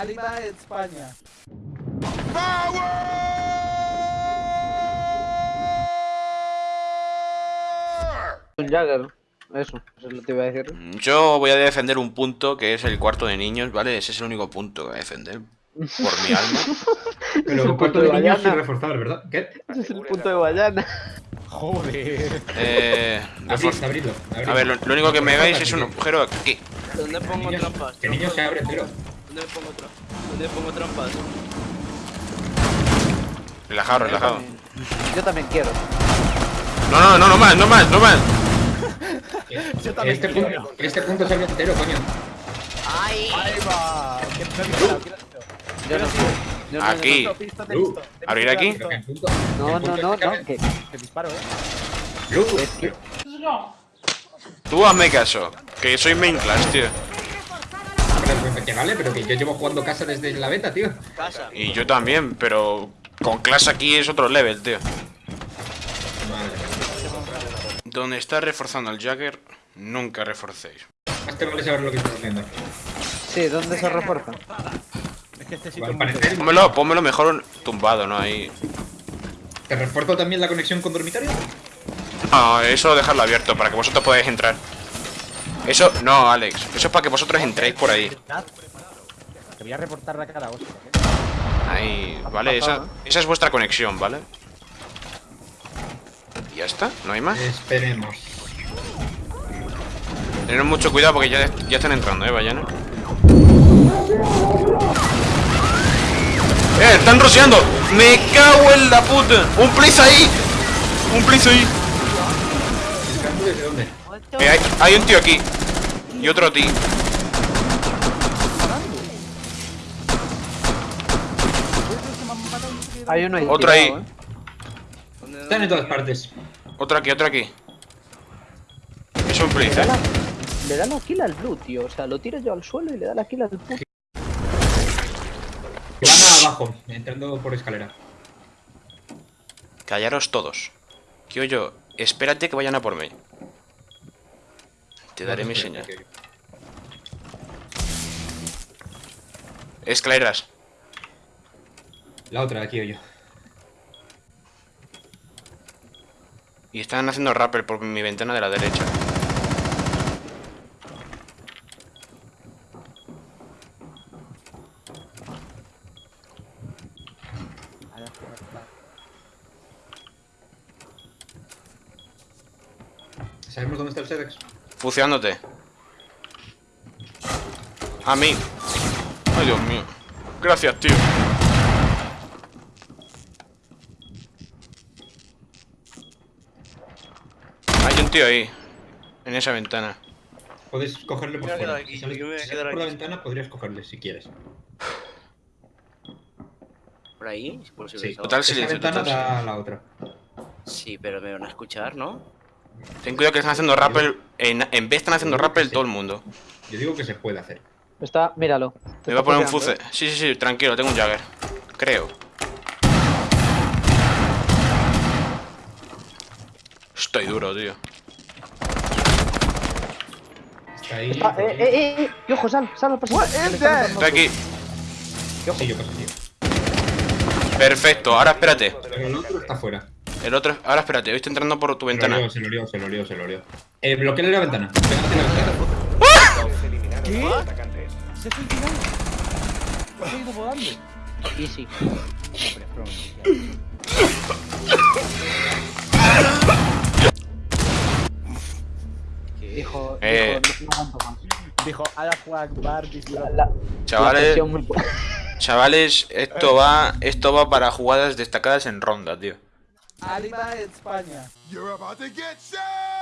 Arriba España. Un Jagger. Eso, eso es lo que te iba a decir. Yo voy a defender un punto que es el cuarto de niños, ¿vale? Ese es el único punto que voy a defender. Por mi alma. Pero el cuarto de niños sin reforzar, ¿verdad? ¿Qué? Ese es el punto de Guayana. Joder. Eh, abridlo, abridlo. a ver, lo, lo único que me hagáis es un agujero aquí. ¿Dónde pongo Niños, trampas? Que niño se abre entero. ¿Dónde pongo trampas? ¿Dónde pongo trampas? Relajado, relajado. Yo también quiero. No, no, no, no más, no más, no más. Yo también Este quiero. punto, este punto se abre entero, coño. ¡Ay! Ahí va. ¿Qué. Yo no quiero. Yo no- Aquí. Visto, visto, te visto. ¿Abrir aquí? el No, el no, no, este no, que Te disparo, eh. Es Tú hazme caso, que soy main class, tío. Que vale, pero que yo llevo jugando casa desde la beta, tío. Casa. Y yo también, pero con clase aquí es otro level, tío. Madre. Donde está reforzando el Jagger, nunca reforcéis. Más te vale saber lo que estoy haciendo. Sí, ¿dónde se refuerza? Es que este sitio parecer, Pónmelo, pónmelo mejor tumbado, ¿no? Ahí. ¿te refuerzo también la conexión con dormitorio? No, eso dejarlo abierto para que vosotros podáis entrar. Eso, no, Alex. Eso es para que vosotros entréis por ahí. Te voy a reportar la cara, hostia. Ahí, ¿vale? Esa, esa es vuestra conexión, ¿vale? ¿Y ya está? ¿No hay más? Esperemos. Tened mucho cuidado porque ya, ya están entrando, ¿eh? Vayan. ¡Eh! ¡Están rociando! ¡Me cago en la puta! ¡Un please ahí! ¡Un please ahí! ¿Disparando desde dónde? Eh, hay, hay un tío aquí. Y otro a ti. Hay uno ahí. Otro ahí. ¿eh? ¿Dónde, Están en todas partes. Otro aquí, otro aquí. Es un da, ¿eh? la, le da la kill al blue, tío. O sea, lo tiro yo al suelo y le da la kill al puto. Que van abajo, entrando por escalera. Callaros todos. Que yo, espérate que vayan a por mí. Te daré mi señal. Escaleras. La otra, aquí o yo. Y están haciendo rappel por mi ventana de la derecha. ¿Sabemos dónde está el Sedex? Fuciándote. A mí. Ay, Dios mío. Gracias, tío. Hay un tío ahí. En esa ventana. Puedes cogerle por fuera. aquí, Si sales, yo me voy a si quedar sales por la aquí. ventana, podrías cogerle si quieres. ¿Por ahí? ¿Es posible Sí. Total Esa silencio, ventana total da a la otra. Sí, pero me van a escuchar, ¿no? Ten cuidado que están haciendo rappel. En, en vez están haciendo rappel todo el mundo. Yo digo que se puede hacer. Está, míralo. Me va a está poner un fuce. Sí, sí, sí, tranquilo, tengo un Jagger. Creo. Estoy duro, tío. Está ahí. ¿eh? Eh, eh, eh, eh. Ojo, sal, sal pasillo. Estoy aquí. Sí, yo. Perfecto, ahora espérate. Pero el otro está fuera. El otro. Ahora espérate, hoy estoy entrando por tu Se lo ventana. lió, se lo lió, se lo lió, se lo lió. Eh, bloqueale la ventana. Pégate la ventana. ¿Qué? Se ha suicidado. Se ha ido volando. Easy. No, pero es broma. Dijo, Eh. dijo, no, no más. Dijo, Akbar, La, Chavales, muy- chavales, esto va, esto va para jugadas destacadas en ronda, tío. Arriba España. You're about to get shot!